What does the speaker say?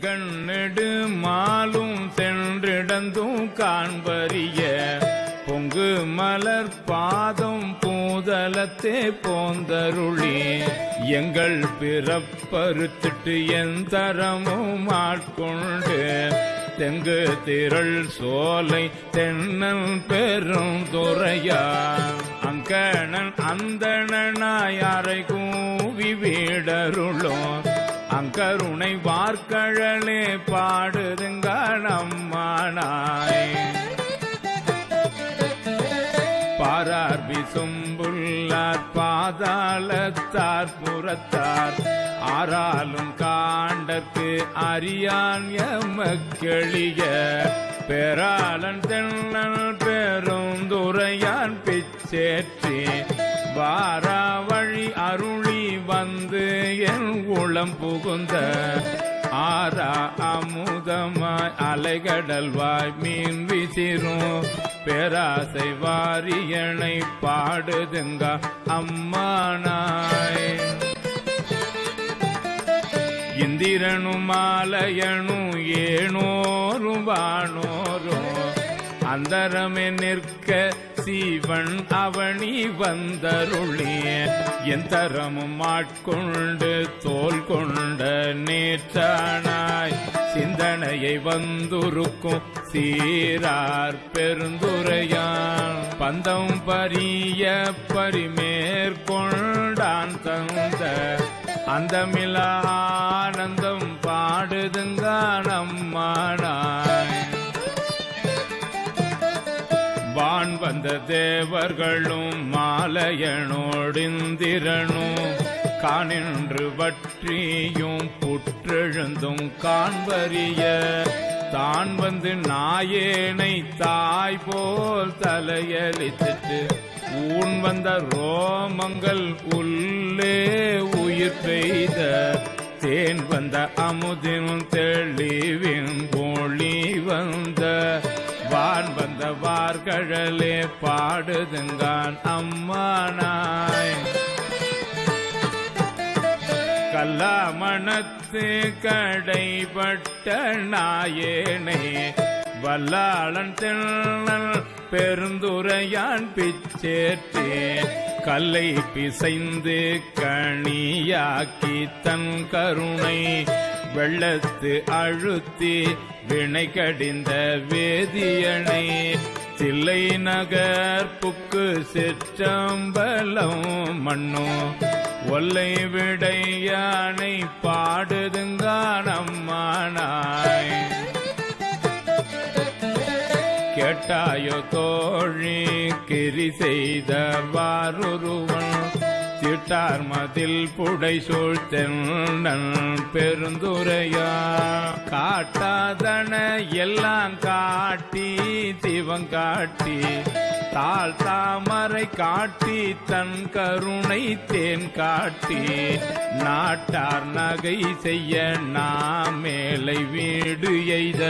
கண்ணெடு மாலும் தென்றிடந்தும் காண்பறிய. பொங்கு மலர் பாதம் பூதலத்தே போந்தருளி. எங்கள் பிறப்பறுத்திட்டு எந்தரமும் ஆட்கொண்டு. தெங்கு திரள் சோலை தென்னல் பெரும் துறையா. அங்கணன் அந்தணனாய் அறை கூவி வீடருளும். கருணை வார்க்கழலே பாடுதுங்க நம்மானாய் பாரார் விசும்புள்ளார் பாதாளத்தார் புறத்தார். ஆறாலும் காண்டற்கு அறியான் எமக்கெளிய பெறாளன் தென்னல் பெருந்துரையான் பிச்சேற்றி. வாராவ வந்து என் உளம் புகுந்த ஆரா அமுதமாய் அலைகடல்வாய் மீன் விசிறும். பேராசை வாரியனை பாடுதுங்க அம்மானாய். இந்திரனும் மாலையனும் ஏனோரும் வானோரும். அந்தரமே நிற்க சீவன் அவனி வந்தருளிய எந்தரமும் ஆட்கொண்டு தோல் கொண்ட நேற்றானாய். சிந்தனையை வந்துருக்கும் சீரார் பெருந்துரையான். பந்தம் பரிய பரிமேற்கொண்டான் தந்த அந்தமில ஆனந்தம் பாடுதுங்க நம்மானாய் வான் வந்த தேவர்களும் மாலையனோடிந்திரனும் காணின்று வற்றியும் புற்றெழுந்தும் காண்பறிய. தான் வந்து நாயேனை தாய் போல் தலையளித்துட்டு ஊன் வந்த ரோமங்கள் உள்ளே உயிர் பெய்த தேன் வந்த அமுதினும் தெளி கழலே பாடுதுங்கான் அம்மானாய். கல்லாமணத்து கடைபட்ட நாயேனே வல்லாளன் தென்னல் பெருந்துரையான் பிச்சேற்றே. கல்லை பிசைந்து கணியாக்கி தன் கருணை வெள்ளத்து அழுத்தி வினை கடிந்த வேதியனை. தில்லை நகர் புக்கு சிற்றம்பலம் மண்ணோ. ஒல்லை விடையானை பாடுதுங்கானம்மானாய் கேட்டாயோ தோழி கிரி செய்த வாருருவன் திட்டார் மதில் புடை சூழ்த்தென்னன் பெருந்துரையா. காட்டாதன எல்லாம் காட்டி திவம் காட்டி தாழ் தாமரை காட்டி தன் கருணை தேன் காட்டி நாட்டார் நகை செய்ய நாம் மேலை வீடு எய்த.